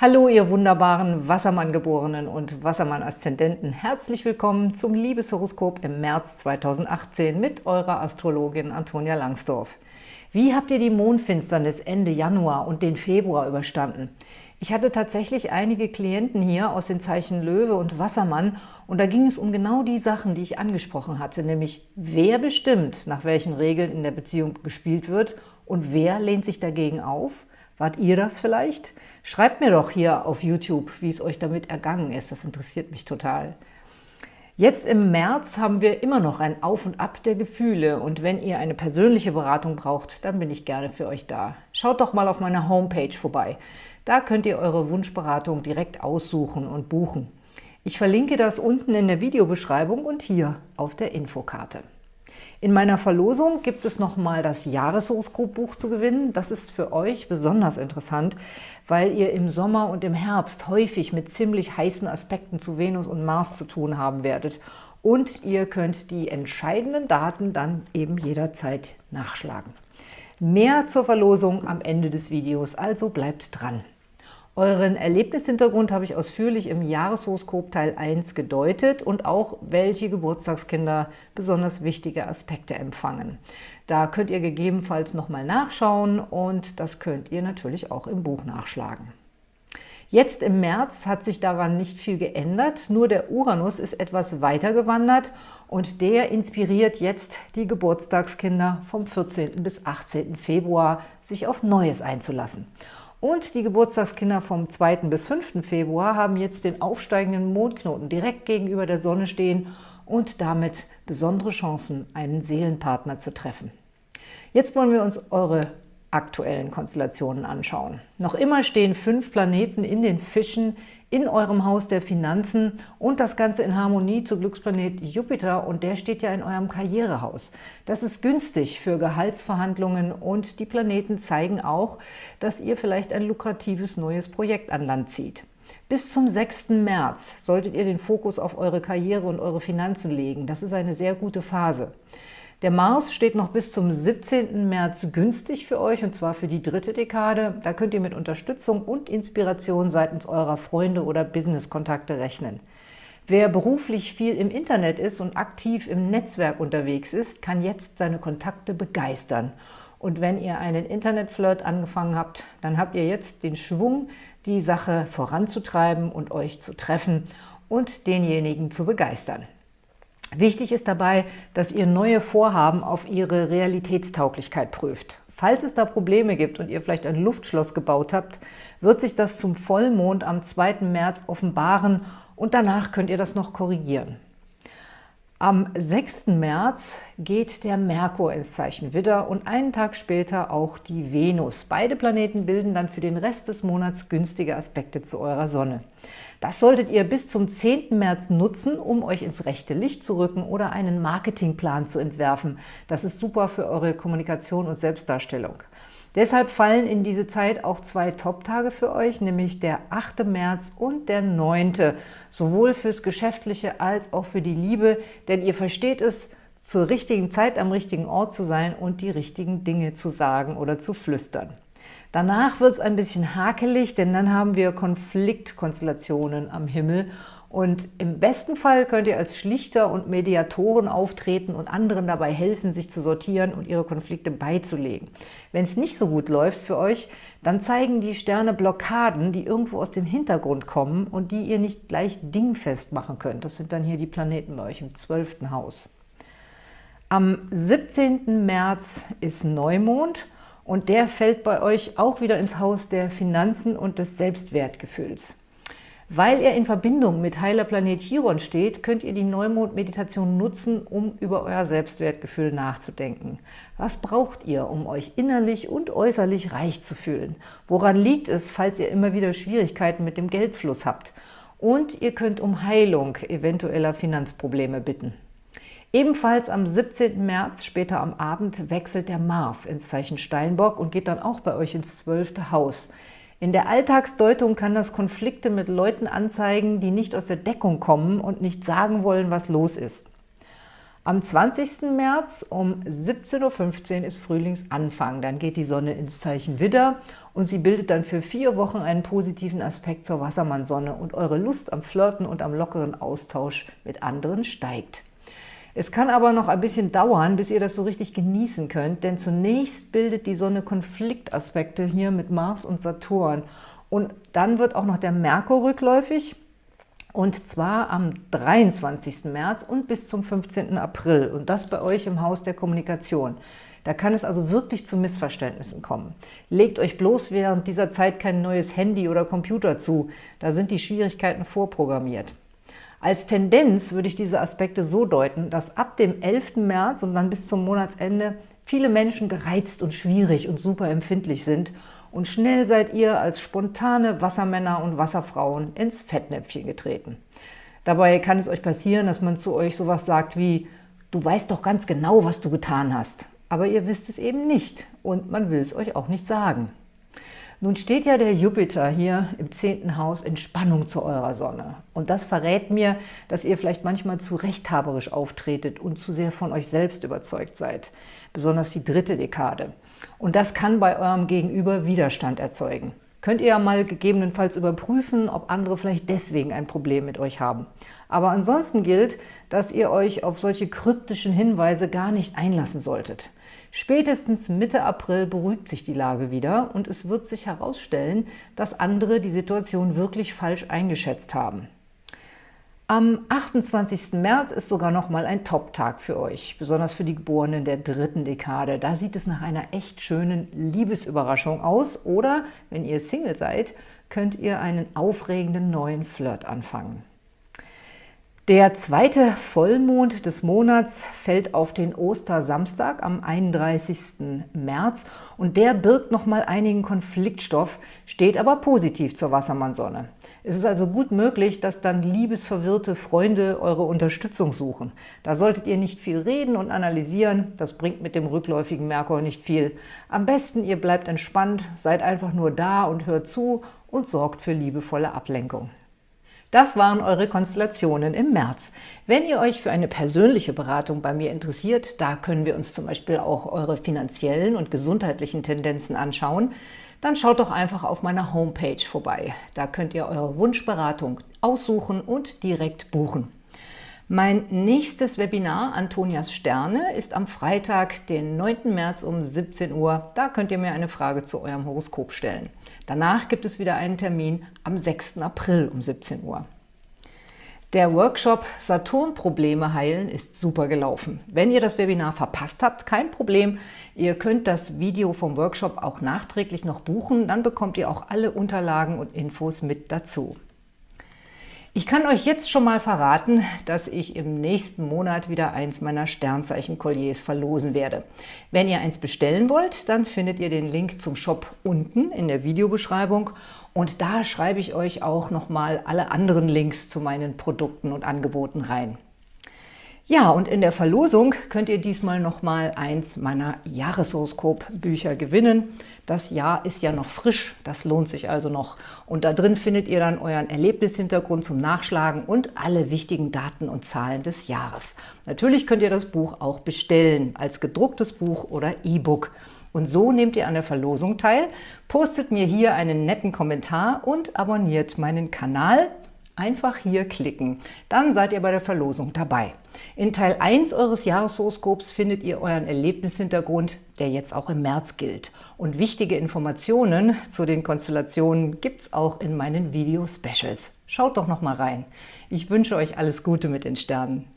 Hallo, ihr wunderbaren Wassermann-Geborenen und Wassermann-Aszendenten. Herzlich willkommen zum Liebeshoroskop im März 2018 mit eurer Astrologin Antonia Langsdorf. Wie habt ihr die Mondfinsternis Ende Januar und den Februar überstanden? Ich hatte tatsächlich einige Klienten hier aus den Zeichen Löwe und Wassermann und da ging es um genau die Sachen, die ich angesprochen hatte, nämlich wer bestimmt, nach welchen Regeln in der Beziehung gespielt wird und wer lehnt sich dagegen auf – Wart ihr das vielleicht? Schreibt mir doch hier auf YouTube, wie es euch damit ergangen ist. Das interessiert mich total. Jetzt im März haben wir immer noch ein Auf und Ab der Gefühle und wenn ihr eine persönliche Beratung braucht, dann bin ich gerne für euch da. Schaut doch mal auf meiner Homepage vorbei. Da könnt ihr eure Wunschberatung direkt aussuchen und buchen. Ich verlinke das unten in der Videobeschreibung und hier auf der Infokarte. In meiner Verlosung gibt es nochmal das Jahreshoroskopbuch zu gewinnen. Das ist für euch besonders interessant, weil ihr im Sommer und im Herbst häufig mit ziemlich heißen Aspekten zu Venus und Mars zu tun haben werdet. Und ihr könnt die entscheidenden Daten dann eben jederzeit nachschlagen. Mehr zur Verlosung am Ende des Videos, also bleibt dran. Euren Erlebnishintergrund habe ich ausführlich im Jahreshoroskop Teil 1 gedeutet und auch, welche Geburtstagskinder besonders wichtige Aspekte empfangen. Da könnt ihr gegebenenfalls nochmal nachschauen und das könnt ihr natürlich auch im Buch nachschlagen. Jetzt im März hat sich daran nicht viel geändert, nur der Uranus ist etwas weiter gewandert und der inspiriert jetzt die Geburtstagskinder vom 14. bis 18. Februar, sich auf Neues einzulassen. Und die Geburtstagskinder vom 2. bis 5. Februar haben jetzt den aufsteigenden Mondknoten direkt gegenüber der Sonne stehen und damit besondere Chancen, einen Seelenpartner zu treffen. Jetzt wollen wir uns eure aktuellen Konstellationen anschauen. Noch immer stehen fünf Planeten in den Fischen in eurem Haus der Finanzen und das Ganze in Harmonie zu Glücksplanet Jupiter und der steht ja in eurem Karrierehaus. Das ist günstig für Gehaltsverhandlungen und die Planeten zeigen auch, dass ihr vielleicht ein lukratives neues Projekt an Land zieht. Bis zum 6. März solltet ihr den Fokus auf eure Karriere und eure Finanzen legen. Das ist eine sehr gute Phase. Der Mars steht noch bis zum 17. März günstig für euch, und zwar für die dritte Dekade. Da könnt ihr mit Unterstützung und Inspiration seitens eurer Freunde oder Business-Kontakte rechnen. Wer beruflich viel im Internet ist und aktiv im Netzwerk unterwegs ist, kann jetzt seine Kontakte begeistern. Und wenn ihr einen Internetflirt angefangen habt, dann habt ihr jetzt den Schwung, die Sache voranzutreiben und euch zu treffen und denjenigen zu begeistern. Wichtig ist dabei, dass ihr neue Vorhaben auf ihre Realitätstauglichkeit prüft. Falls es da Probleme gibt und ihr vielleicht ein Luftschloss gebaut habt, wird sich das zum Vollmond am 2. März offenbaren und danach könnt ihr das noch korrigieren. Am 6. März geht der Merkur ins Zeichen Widder und einen Tag später auch die Venus. Beide Planeten bilden dann für den Rest des Monats günstige Aspekte zu eurer Sonne. Das solltet ihr bis zum 10. März nutzen, um euch ins rechte Licht zu rücken oder einen Marketingplan zu entwerfen. Das ist super für eure Kommunikation und Selbstdarstellung. Deshalb fallen in diese Zeit auch zwei Top-Tage für euch, nämlich der 8. März und der 9., sowohl fürs Geschäftliche als auch für die Liebe, denn ihr versteht es, zur richtigen Zeit am richtigen Ort zu sein und die richtigen Dinge zu sagen oder zu flüstern. Danach wird es ein bisschen hakelig, denn dann haben wir Konfliktkonstellationen am Himmel und im besten Fall könnt ihr als Schlichter und Mediatoren auftreten und anderen dabei helfen, sich zu sortieren und ihre Konflikte beizulegen. Wenn es nicht so gut läuft für euch, dann zeigen die Sterne Blockaden, die irgendwo aus dem Hintergrund kommen und die ihr nicht gleich dingfest machen könnt. Das sind dann hier die Planeten bei euch im 12. Haus. Am 17. März ist Neumond und der fällt bei euch auch wieder ins Haus der Finanzen und des Selbstwertgefühls. Weil er in Verbindung mit heiler Planet Chiron steht, könnt ihr die Neumond-Meditation nutzen, um über euer Selbstwertgefühl nachzudenken. Was braucht ihr, um euch innerlich und äußerlich reich zu fühlen? Woran liegt es, falls ihr immer wieder Schwierigkeiten mit dem Geldfluss habt? Und ihr könnt um Heilung eventueller Finanzprobleme bitten. Ebenfalls am 17. März, später am Abend, wechselt der Mars ins Zeichen Steinbock und geht dann auch bei euch ins 12. Haus. In der Alltagsdeutung kann das Konflikte mit Leuten anzeigen, die nicht aus der Deckung kommen und nicht sagen wollen, was los ist. Am 20. März um 17.15 Uhr ist Frühlingsanfang. Dann geht die Sonne ins Zeichen Widder und sie bildet dann für vier Wochen einen positiven Aspekt zur Wassermannsonne und eure Lust am Flirten und am lockeren Austausch mit anderen steigt. Es kann aber noch ein bisschen dauern, bis ihr das so richtig genießen könnt, denn zunächst bildet die Sonne Konfliktaspekte hier mit Mars und Saturn. Und dann wird auch noch der Merkur rückläufig, und zwar am 23. März und bis zum 15. April. Und das bei euch im Haus der Kommunikation. Da kann es also wirklich zu Missverständnissen kommen. Legt euch bloß während dieser Zeit kein neues Handy oder Computer zu. Da sind die Schwierigkeiten vorprogrammiert. Als Tendenz würde ich diese Aspekte so deuten, dass ab dem 11. März und dann bis zum Monatsende viele Menschen gereizt und schwierig und super empfindlich sind und schnell seid ihr als spontane Wassermänner und Wasserfrauen ins Fettnäpfchen getreten. Dabei kann es euch passieren, dass man zu euch sowas sagt wie »Du weißt doch ganz genau, was du getan hast«, aber ihr wisst es eben nicht und man will es euch auch nicht sagen. Nun steht ja der Jupiter hier im zehnten Haus in Spannung zu eurer Sonne. Und das verrät mir, dass ihr vielleicht manchmal zu rechthaberisch auftretet und zu sehr von euch selbst überzeugt seid. Besonders die dritte Dekade. Und das kann bei eurem Gegenüber Widerstand erzeugen. Könnt ihr ja mal gegebenenfalls überprüfen, ob andere vielleicht deswegen ein Problem mit euch haben. Aber ansonsten gilt, dass ihr euch auf solche kryptischen Hinweise gar nicht einlassen solltet. Spätestens Mitte April beruhigt sich die Lage wieder und es wird sich herausstellen, dass andere die Situation wirklich falsch eingeschätzt haben. Am 28. März ist sogar noch mal ein Top-Tag für euch, besonders für die Geborenen der dritten Dekade. Da sieht es nach einer echt schönen Liebesüberraschung aus oder, wenn ihr Single seid, könnt ihr einen aufregenden neuen Flirt anfangen. Der zweite Vollmond des Monats fällt auf den Ostersamstag am 31. März und der birgt nochmal einigen Konfliktstoff, steht aber positiv zur Wassermannsonne. Es ist also gut möglich, dass dann liebesverwirrte Freunde eure Unterstützung suchen. Da solltet ihr nicht viel reden und analysieren, das bringt mit dem rückläufigen Merkur nicht viel. Am besten ihr bleibt entspannt, seid einfach nur da und hört zu und sorgt für liebevolle Ablenkung. Das waren eure Konstellationen im März. Wenn ihr euch für eine persönliche Beratung bei mir interessiert, da können wir uns zum Beispiel auch eure finanziellen und gesundheitlichen Tendenzen anschauen, dann schaut doch einfach auf meiner Homepage vorbei. Da könnt ihr eure Wunschberatung aussuchen und direkt buchen. Mein nächstes Webinar, Antonias Sterne, ist am Freitag, den 9. März um 17 Uhr. Da könnt ihr mir eine Frage zu eurem Horoskop stellen. Danach gibt es wieder einen Termin am 6. April um 17 Uhr. Der Workshop Saturn-Probleme heilen ist super gelaufen. Wenn ihr das Webinar verpasst habt, kein Problem. Ihr könnt das Video vom Workshop auch nachträglich noch buchen. Dann bekommt ihr auch alle Unterlagen und Infos mit dazu. Ich kann euch jetzt schon mal verraten, dass ich im nächsten Monat wieder eins meiner Sternzeichen-Kolliers verlosen werde. Wenn ihr eins bestellen wollt, dann findet ihr den Link zum Shop unten in der Videobeschreibung und da schreibe ich euch auch nochmal alle anderen Links zu meinen Produkten und Angeboten rein. Ja, und in der Verlosung könnt ihr diesmal noch mal eins meiner Jahreshoroskop-Bücher gewinnen. Das Jahr ist ja noch frisch, das lohnt sich also noch. Und da drin findet ihr dann euren Erlebnishintergrund zum Nachschlagen und alle wichtigen Daten und Zahlen des Jahres. Natürlich könnt ihr das Buch auch bestellen, als gedrucktes Buch oder E-Book. Und so nehmt ihr an der Verlosung teil, postet mir hier einen netten Kommentar und abonniert meinen Kanal. Einfach hier klicken, dann seid ihr bei der Verlosung dabei. In Teil 1 eures Jahreshoroskops findet ihr euren Erlebnishintergrund, der jetzt auch im März gilt. Und wichtige Informationen zu den Konstellationen gibt es auch in meinen Video-Specials. Schaut doch noch mal rein. Ich wünsche euch alles Gute mit den Sternen.